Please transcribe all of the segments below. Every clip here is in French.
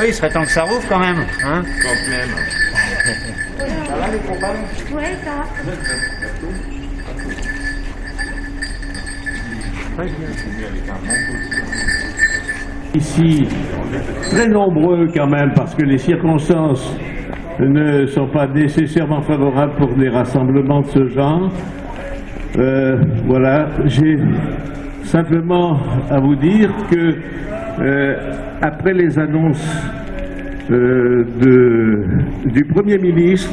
oui, il serait temps que ça rouvre quand même. Hein Quand même. Ouais, ça. Ici, très nombreux quand même, parce que les circonstances ne sont pas nécessairement favorables pour des rassemblements de ce genre. Euh, voilà, j'ai simplement à vous dire que euh, après les annonces euh, du Premier ministre,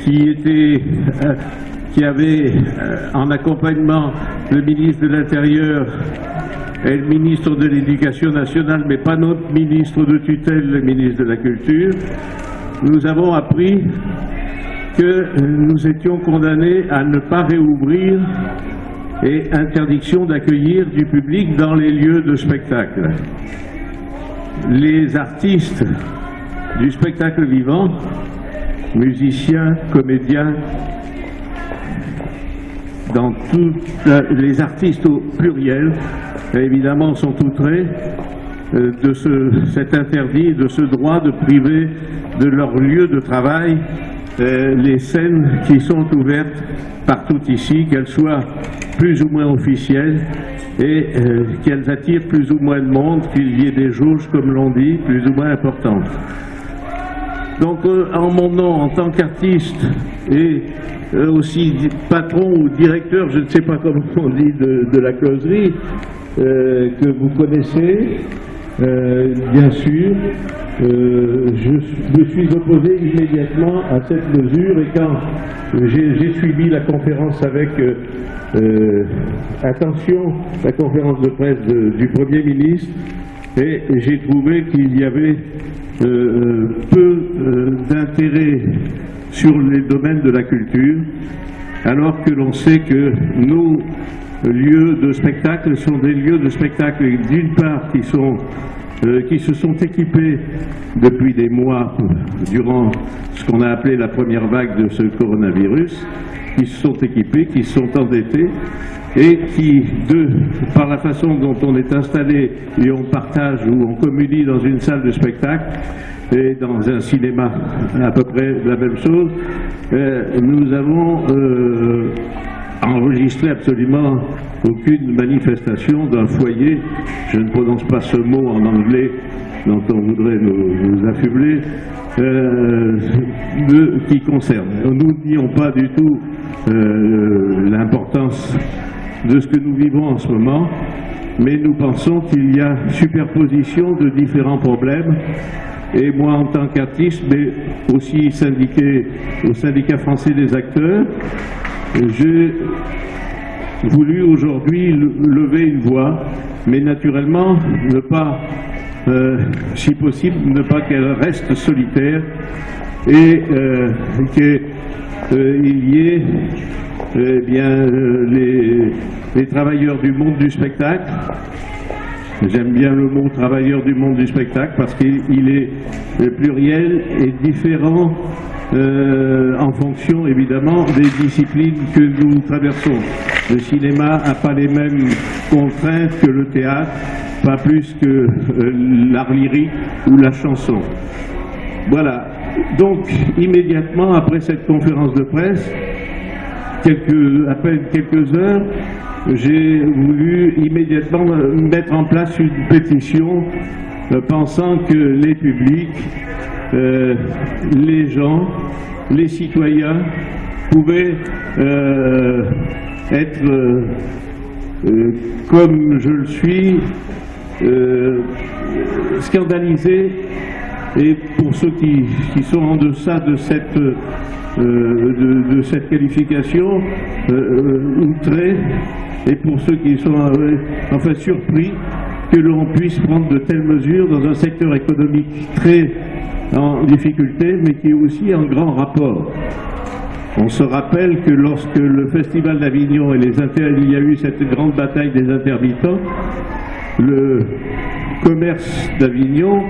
qui était euh, qui avait euh, en accompagnement le ministre de l'Intérieur et le ministre de l'Éducation nationale, mais pas notre ministre de tutelle, le ministre de la Culture, nous avons appris que nous étions condamnés à ne pas réouvrir et interdiction d'accueillir du public dans les lieux de spectacle. Les artistes du spectacle vivant, musiciens, comédiens, dans toutes les artistes au pluriel, évidemment, sont outrés euh, de ce, cet interdit, de ce droit de priver de leur lieu de travail euh, les scènes qui sont ouvertes partout ici, qu'elles soient plus ou moins officielles et euh, qu'elles attirent plus ou moins de monde, qu'il y ait des jauges, comme l'on dit, plus ou moins importantes. Donc, euh, en mon nom, en tant qu'artiste et euh, aussi patron ou directeur, je ne sais pas comment on dit, de, de la closerie, que vous connaissez, bien sûr, euh, je me suis opposé immédiatement à cette mesure et quand j'ai suivi la conférence avec euh, euh, attention, la conférence de presse du Premier ministre, et j'ai trouvé qu'il y avait peu d'intérêt sur les domaines de la culture, alors que l'on sait que nos lieux de spectacle sont des lieux de spectacle, d'une part, qui, sont, euh, qui se sont équipés depuis des mois durant ce qu'on a appelé la première vague de ce coronavirus, qui se sont équipés, qui se sont endettés, et qui, par la façon dont on est installé et on partage ou on communie dans une salle de spectacle et dans un cinéma à peu près la même chose, euh, nous avons euh, enregistré absolument aucune manifestation d'un foyer, je ne prononce pas ce mot en anglais dont on voudrait nous, affubler, euh, qui concerne. Nous nions pas du tout euh, l'importance de ce que nous vivons en ce moment, mais nous pensons qu'il y a superposition de différents problèmes. Et moi, en tant qu'artiste, mais aussi syndiqué au syndicat français des acteurs, j'ai voulu aujourd'hui le- lever une voix, mais naturellement ne pas, euh, si possible, ne pas qu'elle reste solitaire et euh, qu'il y ait eh bien, euh, les, les travailleurs du monde du spectacle. J'aime bien le mot travailleurs du monde du spectacle parce qu'il il est euh, pluriel et différent euh, en fonction évidemment des disciplines que nous traversons. Le cinéma n'a pas les mêmes contraintes que le théâtre, pas plus que euh, l'art lyrique ou la chanson. Voilà. Donc, immédiatement après cette conférence de presse, quelques, à peine quelques heures, j'ai voulu immédiatement mettre en place une pétition euh, pensant que les publics, euh, les gens, les citoyens pouvaient euh, être, euh, comme je le suis, scandalisés. Et pour ceux qui, qui sont en deçà de cette, de, cette qualification, euh, outrés, et pour ceux qui sont enfin surpris que l'on puisse prendre de telles mesures dans un secteur économique très en difficulté, mais qui est aussi en grand rapport. On se rappelle que lorsque le Festival d'Avignon et les inter... il y a eu cette grande bataille des intermittents, le commerce d'Avignon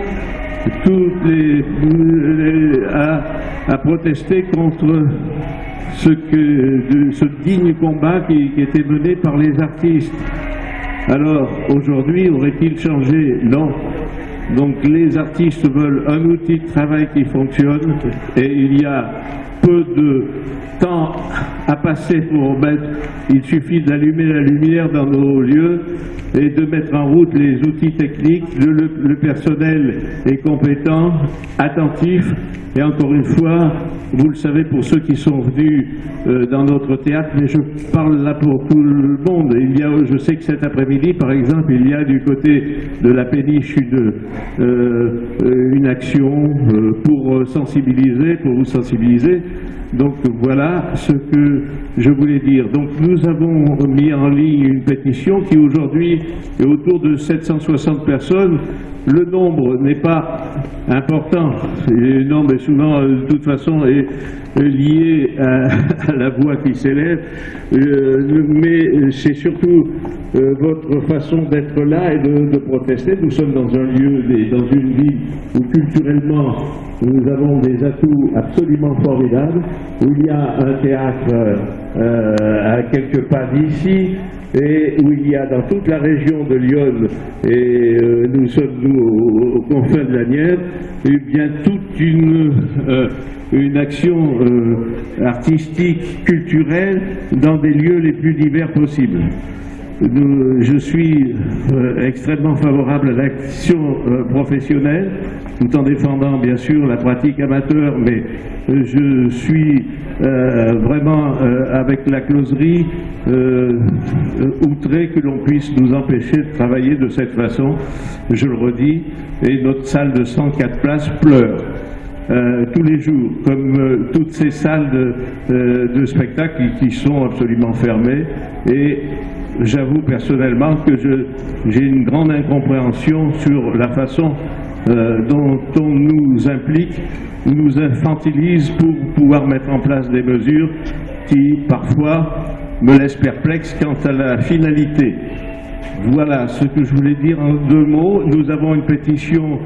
a, protesté contre ce digne combat qui, qui était mené par les artistes. Alors, aujourd'hui, aurait-il changé? Non. Donc les artistes veulent un outil de travail qui fonctionne. Et il y a peu de temps à passer pour mettre, il suffit d'allumer la lumière dans nos lieux et de mettre en route les outils techniques, le, personnel est compétent, attentif et encore une fois, vous le savez pour ceux qui sont venus euh, dans notre théâtre, mais je parle là pour tout le monde. Il y a, je sais que cet après-midi, par exemple, il y a du côté de la péniche une, euh, une action euh, pour sensibiliser, pour vous sensibiliser. Donc voilà ce que je voulais dire. Donc nous avons mis en ligne une pétition qui aujourd'hui est autour de 760 personnes. Le nombre n'est pas important. Le nombre est souvent, de toute façon, est lié à, la voix qui s'élève. Euh, mais c'est surtout euh, votre façon d'être là et de, de, protester. Nous sommes dans un lieu, dans une ville où culturellement nous avons des atouts absolument formidables, où il y a un théâtre euh, à quelques pas d'ici, et où il y a dans toute la région de Lyon, et euh, nous sommes nous au, confins de la Nièvre, et bien toute une, euh, une action artistique, culturelle, dans des lieux les plus divers possibles. Nous, je suis euh, extrêmement favorable à l'action euh, professionnelle, tout en défendant bien sûr la pratique amateur, mais euh, je suis vraiment avec la closerie outré que l'on puisse nous empêcher de travailler de cette façon, je le redis, et notre salle de 104 places pleure. Euh, tous les jours, comme euh, toutes ces salles de, euh, spectacle qui, qui, sont absolument fermées. Et j'avoue personnellement que j'ai une grande incompréhension sur la façon dont on nous implique, nous infantilise pour pouvoir mettre en place des mesures qui parfois me laissent perplexe quant à la finalité. Voilà ce que je voulais dire en deux mots. Nous avons une pétition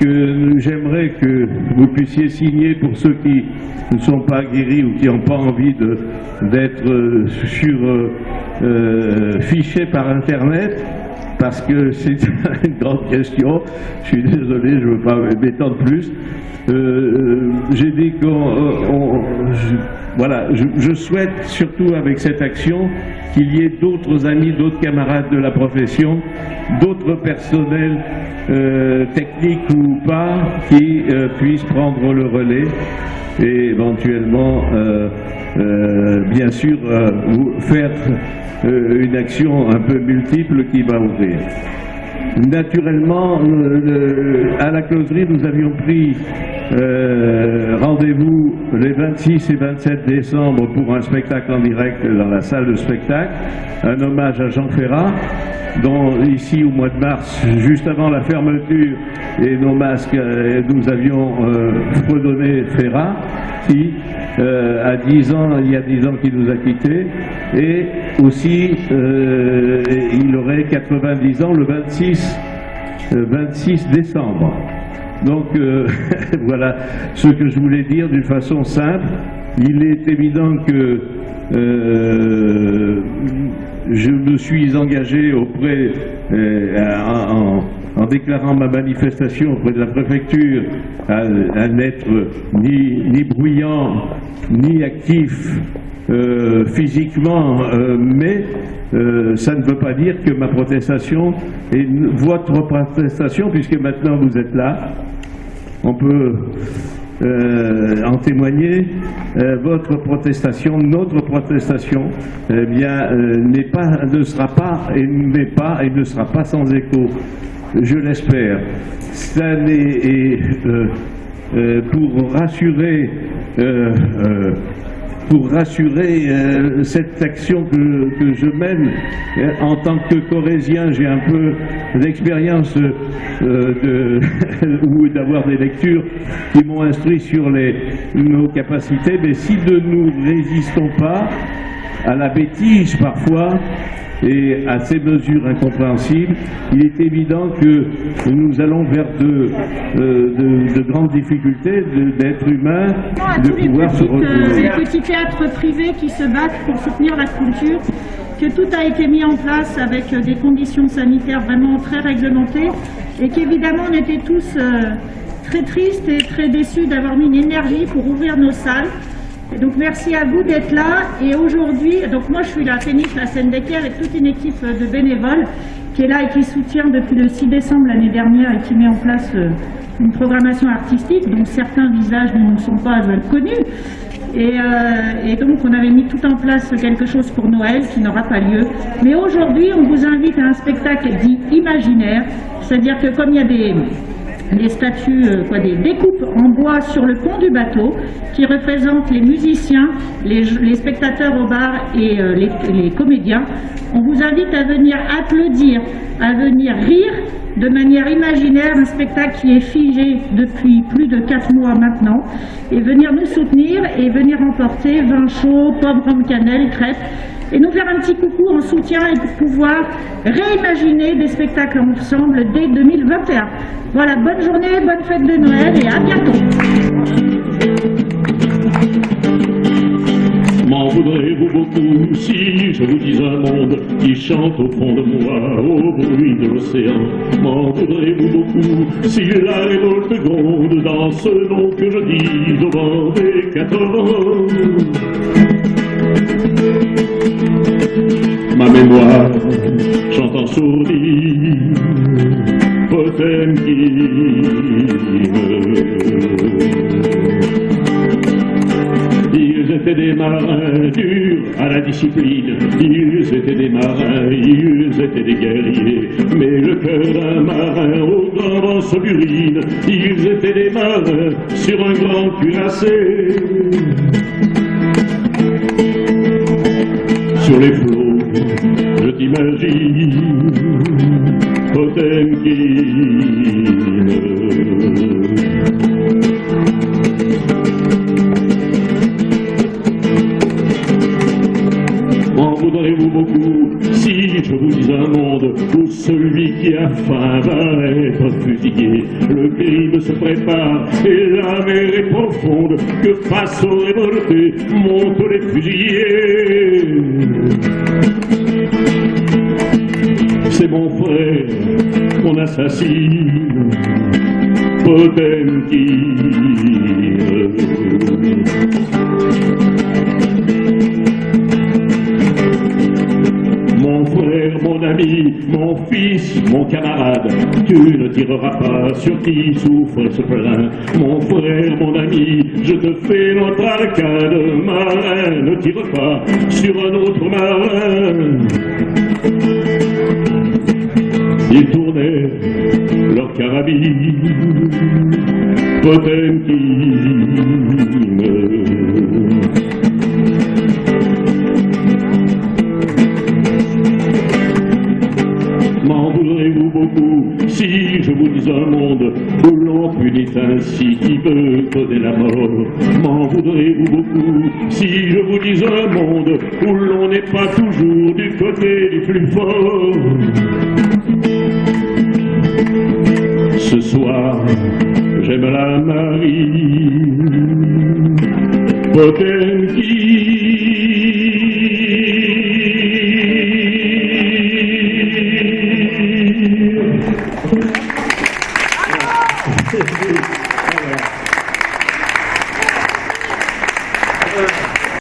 que j'aimerais que vous puissiez signer pour ceux qui ne sont pas guéris ou qui n'ont pas envie d'être euh, sur euh, euh, fichés par Internet parce que c'est une grande question. Je suis désolé, je ne veux pas m'étendre plus. Euh, J'ai dit qu'on... Voilà, je, souhaite surtout avec cette action qu'il y ait d'autres amis, d'autres camarades de la profession, d'autres personnels euh, techniques ou pas, qui euh, puissent prendre le relais et éventuellement, euh, euh bien sûr, euh, faire une action un peu multiple qui va ouvrir. Naturellement, à la closerie, nous avions pris euh, rendez-vous les 26 et 27 décembre pour un spectacle en direct dans la salle de spectacle, un hommage à Jean Ferrat, dont ici au mois de mars, juste avant la fermeture et nos masques, euh, nous avions euh, fredonné Ferrat, qui euh, a 10 ans, il y a 10 ans qu'il nous a quittés, et aussi euh, il aurait 90 ans le 26, 26 décembre. Donc euh, voilà ce que je voulais dire d'une façon simple. Il est évident que euh, je me suis engagé auprès, euh, en, en, déclarant ma manifestation auprès de la préfecture, à, n'être ni, ni, bruyant, ni actif euh, physiquement, euh, mais euh, ça ne veut pas dire que ma protestation est votre protestation, puisque maintenant vous êtes là, on peut en témoigner, votre protestation, notre protestation, eh bien, euh, pas, ne sera pas et pas et ne sera pas sans écho. Je l'espère. Ça n'est pour rassurer pour rassurer euh, cette action que, que, je mène. Euh, en tant que corésien, j'ai un peu d'expérience euh, ou d'avoir des lectures qui m'ont instruit sur les, nos capacités, mais si de nous résistons pas à la bêtise parfois, et à ces mesures incompréhensibles, il est évident que nous allons vers de, euh, de, de grandes difficultés d'être humains, de pouvoir se retrouver. les petits théâtres privés qui se battent pour soutenir la culture que tout a été mis en place avec euh, des conditions sanitaires vraiment très réglementées et qu'évidemment on était tous euh, très tristes et très déçus d'avoir mis une énergie pour ouvrir nos salles. Et donc merci à vous d'être là. Et aujourd'hui, donc moi je suis la péniche, la d'équerre avec toute une équipe de bénévoles qui est là et qui soutient depuis le 6 décembre l'année dernière et qui met en place euh, une programmation artistique dont certains visages ne sont pas connus. Et, euh, et, donc on avait mis tout en place quelque chose pour Noël qui n'aura pas lieu. Mais aujourd'hui on vous invite à un spectacle dit imaginaire, c'est-à-dire que comme il y a des, des statues, euh, quoi, des découpes en bois sur le pont du bateau qui représentent les musiciens, les, spectateurs au bar et euh, les, comédiens. On vous invite à venir applaudir, à venir rire de manière imaginaire un spectacle qui est figé depuis plus de 4 mois maintenant et venir nous soutenir et venir emporter vin chaud, pomme, rhum, cannelle, crêpes et nous faire un petit coucou en soutien et pour pouvoir réimaginer des spectacles ensemble dès 2021. Voilà, bonne journée, bonne fête de Noël et à bientôt. M'en voudrez-vous beaucoup si je vous dis un monde qui chante au fond de moi au bruit de l'océan? M'en voudrez-vous beaucoup si la révolte gronde dans ce nom que je dis au vent des quatre vents? Mémoire chante en sourire ils étaient des marins durs à la discipline, ils étaient des marins, ils étaient des guerriers, mais le cœur d'un marin au grand vent se burine, ils étaient des marins sur un grand cuirassé. Sur les flots, je t'imagine, Potemkin. M'en voudrez-vous beaucoup si je vous dis un monde où celui qui a faim va être fusillé? Le crime se prépare et la mer est profonde. Que face aux révoltés? Montent les fusillés mon frère qu'on assassine, Potemkin. Mon frère, mon ami, mon fils, mon camarade, tu ne tireras pas sur qui souffre et se plaint. Mon frère, mon ami, je te fais notre arcade, marin, ne tire pas sur un autre marin. Carabine, Potemkin. M'en voudrez-vous beaucoup si je vous dis un monde où l'on punit ainsi qui veut causer la mort? M'en voudrez-vous beaucoup si je vous dis un monde où l'on n'est pas toujours du côté du plus fort? Ce soir, j'aime la marine Potemkin.